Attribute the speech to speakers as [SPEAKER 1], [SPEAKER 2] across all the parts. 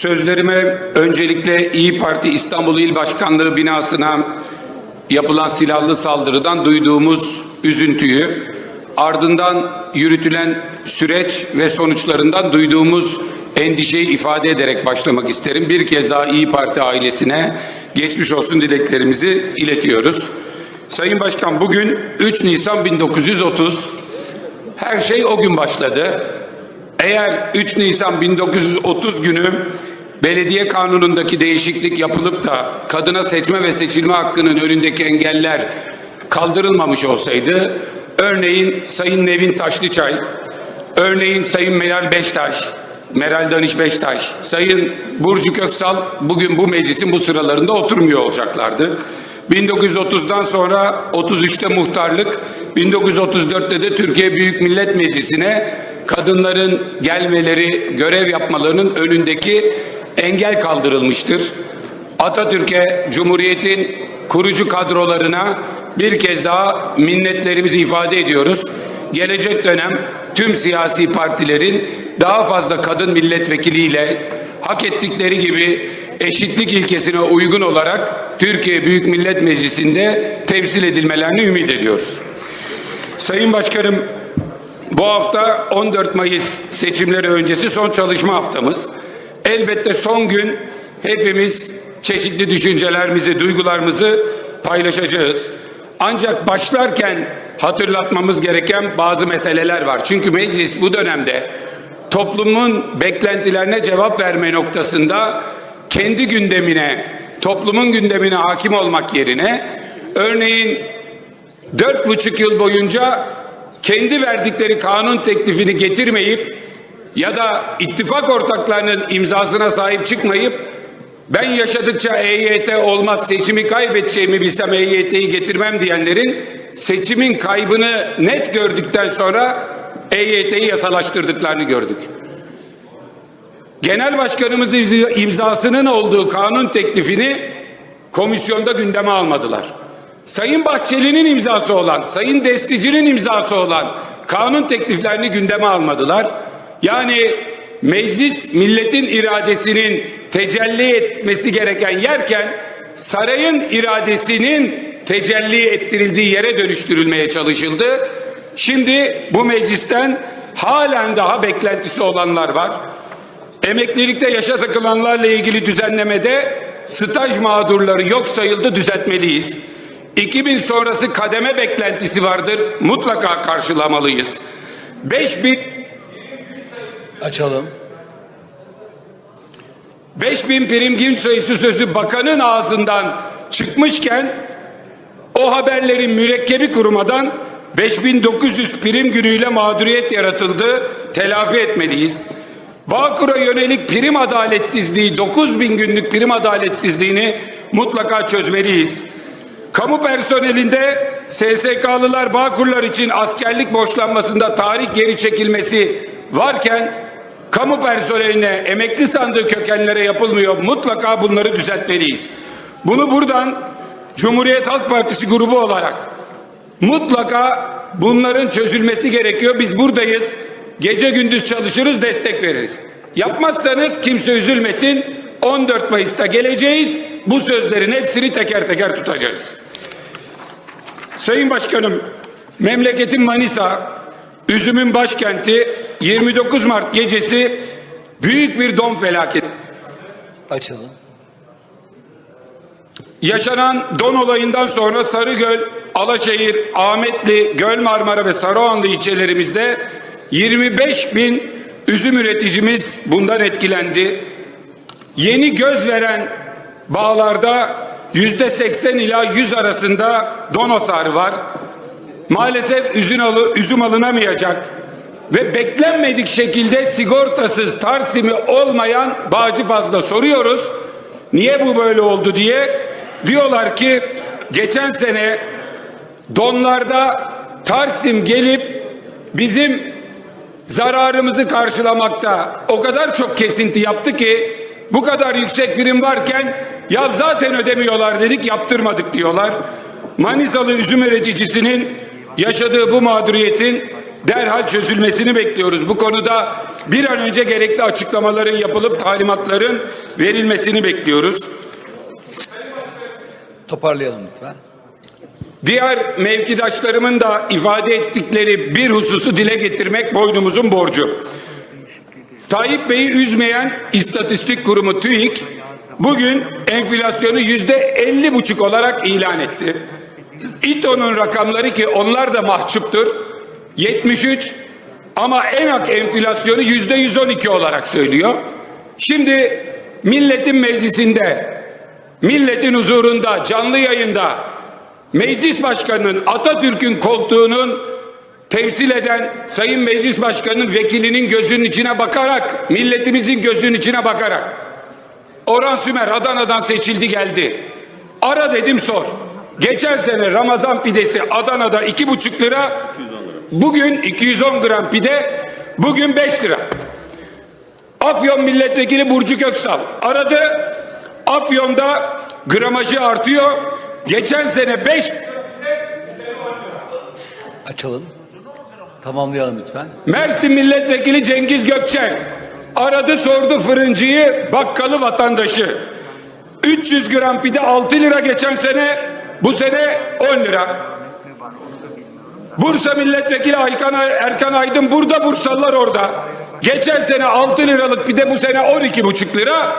[SPEAKER 1] Sözlerime öncelikle İyi Parti İstanbul İl Başkanlığı binasına yapılan silahlı saldırıdan duyduğumuz üzüntüyü, ardından yürütülen süreç ve sonuçlarından duyduğumuz endişeyi ifade ederek başlamak isterim. Bir kez daha İyi Parti ailesine geçmiş olsun dileklerimizi iletiyoruz. Sayın Başkan bugün 3 Nisan 1930 her şey o gün başladı. Eğer 3 Nisan 1930 günü belediye kanunundaki değişiklik yapılıp da kadına seçme ve seçilme hakkının önündeki engeller kaldırılmamış olsaydı örneğin Sayın Nevin Taşlıçay, örneğin Sayın Meral Beştaş, Meral Danış Beştaş, Sayın Burcu Köksal bugün bu meclisin bu sıralarında oturmuyor olacaklardı. 1930'dan sonra 33'te muhtarlık, 1934'te de Türkiye Büyük Millet Meclisi'ne kadınların gelmeleri, görev yapmalarının önündeki engel kaldırılmıştır. Atatürk'e, Cumhuriyet'in kurucu kadrolarına bir kez daha minnetlerimizi ifade ediyoruz. Gelecek dönem tüm siyasi partilerin daha fazla kadın milletvekiliyle hak ettikleri gibi eşitlik ilkesine uygun olarak Türkiye Büyük Millet Meclisi'nde temsil edilmelerini ümit ediyoruz. Sayın Başkanım, bu hafta 14 Mayıs seçimleri öncesi son çalışma haftamız. Elbette son gün hepimiz çeşitli düşüncelerimizi, duygularımızı paylaşacağız. Ancak başlarken hatırlatmamız gereken bazı meseleler var. Çünkü meclis bu dönemde toplumun beklentilerine cevap verme noktasında kendi gündemine, toplumun gündemine hakim olmak yerine örneğin dört buçuk yıl boyunca kendi verdikleri kanun teklifini getirmeyip ya da ittifak ortaklarının imzasına sahip çıkmayıp ben yaşadıkça EYT olmaz seçimi kaybedeceğimi bilsem EYT'yi getirmem diyenlerin seçimin kaybını net gördükten sonra EYT'yi yasalaştırdıklarını gördük. Genel başkanımız imzasının olduğu kanun teklifini komisyonda gündeme almadılar. Sayın Bahçeli'nin imzası olan, Sayın Destici'nin imzası olan kanun tekliflerini gündeme almadılar. Yani meclis milletin iradesinin tecelli etmesi gereken yerken sarayın iradesinin tecelli ettirildiği yere dönüştürülmeye çalışıldı. Şimdi bu meclisten halen daha beklentisi olanlar var. Emeklilikte yaşa takılanlarla ilgili düzenlemede staj mağdurları yok sayıldı düzeltmeliyiz. 2000 sonrası kademe beklentisi vardır. Mutlaka karşılamalıyız. 5000
[SPEAKER 2] Açalım.
[SPEAKER 1] 5000 prim gün sayısı sözü bakanın ağzından çıkmışken o haberlerin mürekkebi kurumadan 5900 prim günüyle mağduriyet yaratıldı. Telafi etmeliyiz. Bağkur'a yönelik prim adaletsizliği 9000 günlük prim adaletsizliğini mutlaka çözmeliyiz. Kamu personelinde SSK'lılar Bağkurlar için askerlik borçlanmasında tarih geri çekilmesi varken kamu personeline emekli sandığı kökenlere yapılmıyor. Mutlaka bunları düzeltmeliyiz. Bunu buradan Cumhuriyet Halk Partisi grubu olarak mutlaka bunların çözülmesi gerekiyor. Biz buradayız. Gece gündüz çalışırız, destek veririz. Yapmazsanız kimse üzülmesin. 14 Mayıs'ta geleceğiz. Bu sözlerin hepsini teker teker tutacağız. Sayın Başkanım, memleketin Manisa, üzümün başkenti 29 Mart gecesi büyük bir don felaketi.
[SPEAKER 2] Açalım.
[SPEAKER 1] Yaşanan don olayından sonra Sarıgöl, Alaşehir, Ahmetli, Göl Marmara ve Sarıoğanlı ilçelerimizde 25 bin üzüm üreticimiz bundan etkilendi. Yeni göz veren bağlarda yüzde 80 ila 100 arasında don hasarı var. Maalesef üzüm, alı, üzüm alınamayacak ve beklenmedik şekilde sigortasız tarsimi olmayan bağcı fazla soruyoruz. Niye bu böyle oldu diye diyorlar ki geçen sene donlarda Tarsim gelip bizim zararımızı karşılamakta o kadar çok kesinti yaptı ki bu kadar yüksek birim varken ya zaten ödemiyorlar dedik yaptırmadık diyorlar. Manisalı üzüm üreticisinin yaşadığı bu mağduriyetin derhal çözülmesini bekliyoruz. Bu konuda bir an önce gerekli açıklamaların yapılıp talimatların verilmesini bekliyoruz.
[SPEAKER 2] Toparlayalım lütfen.
[SPEAKER 1] Diğer mevkidaşlarımın da ifade ettikleri bir hususu dile getirmek boynumuzun borcu. Tayyip Bey'i üzmeyen istatistik kurumu TÜİK bugün enflasyonu yüzde elli buçuk olarak ilan etti. İTO'nun rakamları ki onlar da mahcuptur. 73 ama enak enflasyonu yüzde 112 olarak söylüyor. Şimdi milletin meclisinde, milletin huzurunda, canlı yayında meclis başkanının Atatürk'ün koltuğunun temsil eden Sayın Meclis Başkanı'nın vekilinin gözünün içine bakarak, milletimizin gözünün içine bakarak Orhan Sümer Adana'dan seçildi geldi. Ara dedim sor. Geçen sene Ramazan pidesi Adana'da iki buçuk lira, bugün 210 gram pide, bugün 5 lira. Afyon Milletvekili Burcu Köksal aradı. Afyon'da gramajı artıyor. Geçen sene 5
[SPEAKER 2] Açalım. Tamamlayalım lütfen.
[SPEAKER 1] Mersin Milletvekili Cengiz Gökçen aradı sordu fırıncıyı bakkalı vatandaşı. 300 gram pide 6 lira geçen sene bu sene 10 lira. Bursa Milletvekili Aykan, Erkan Aydın burada Bursalılar orada. Geçen sene 6 liralık pide bu sene 12,5 lira.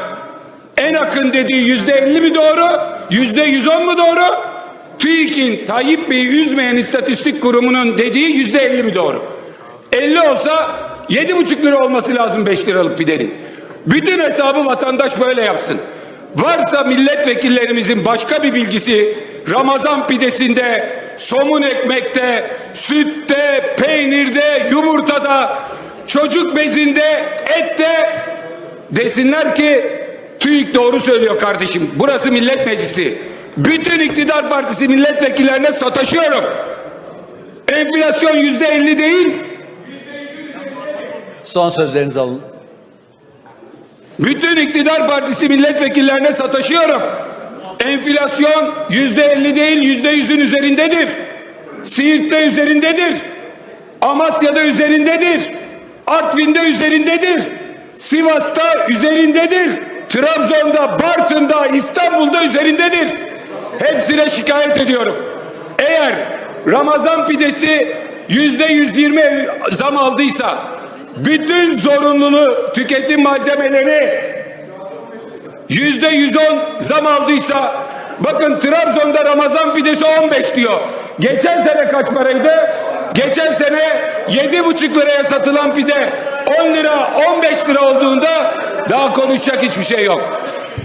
[SPEAKER 1] En akın dediği yüzde 50 mi doğru? Yüzde 110 mu doğru? TÜİK'in Tayyip Bey'i üzmeyen istatistik kurumunun dediği yüzde 50 mi doğru? 50 olsa 7,5 lira olması lazım 5 liralık pidenin. Bütün hesabı vatandaş böyle yapsın. Varsa milletvekillerimizin başka bir bilgisi Ramazan pidesinde, somun ekmekte, sütte, peynirde, yumurtada, çocuk bezinde, ette desinler ki TÜİK doğru söylüyor kardeşim. Burası millet meclisi. Bütün iktidar partisi milletvekillerine sataşıyorum. Enflasyon yüzde elli değil,
[SPEAKER 2] Son sözlerinizi alın.
[SPEAKER 1] Bütün iktidar partisi milletvekillerine sataşıyorum. Enflasyon yüzde elli değil yüzde yüzün üzerindedir. Siirt'te üzerindedir. Amasya'da üzerindedir. Artvin'de üzerindedir. Sivas'ta üzerindedir. Trabzon'da, Bartın'da, İstanbul'da üzerindedir. Hepsine şikayet ediyorum. Eğer Ramazan pidesi yüzde yüz yirmi zam aldıysa bütün zorunlulu tüketim malzemeleri yüzde yüz on zam aldıysa bakın Trabzon'da Ramazan pidesi 15 diyor. Geçen sene kaç paraydı? Geçen sene yedi buçuk liraya satılan pide 10 lira 15 lira olduğunda daha konuşacak hiçbir şey yok.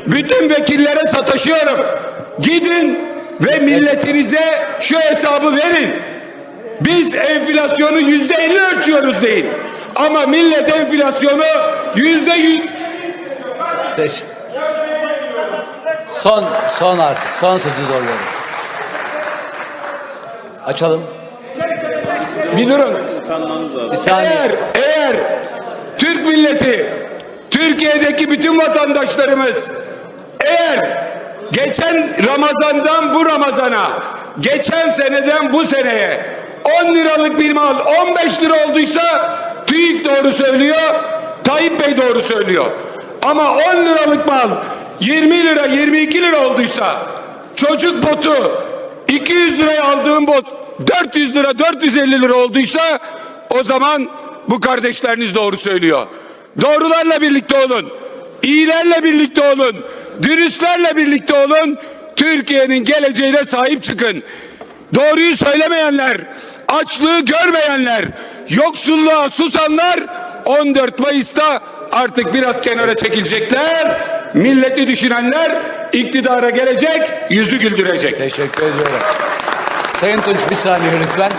[SPEAKER 1] Bütün vekillere sataşıyorum. Gidin ve milletinize şu hesabı verin. Biz enflasyonu yüzde elli ölçüyoruz değil. Ama millet enflasyonu yüzde yüz.
[SPEAKER 2] Son, son artık. Son sözü doğruyorum. Açalım.
[SPEAKER 1] bir durun.
[SPEAKER 2] Bir saniye.
[SPEAKER 1] Eğer, eğer Türk milleti, Türkiye'deki bütün vatandaşlarımız eğer geçen Ramazan'dan bu Ramazan'a, geçen seneden bu seneye 10 liralık bir mal 15 lira olduysa TÜİK doğru söylüyor, Tayyip Bey doğru söylüyor. Ama 10 liralık mal 20 lira 22 lira olduysa çocuk botu 200 liraya aldığım bot 400 lira 450 lira olduysa o zaman bu kardeşleriniz doğru söylüyor. Doğrularla birlikte olun. İyilerle birlikte olun. Dürüstlerle birlikte olun. Türkiye'nin geleceğine sahip çıkın. Doğruyu söylemeyenler, açlığı görmeyenler, yoksulluğa susanlar 14 Mayıs'ta artık biraz kenara çekilecekler. Milleti düşünenler iktidara gelecek, yüzü güldürecek.
[SPEAKER 2] Teşekkür ediyorum. Sayın Tunç bir saniye lütfen.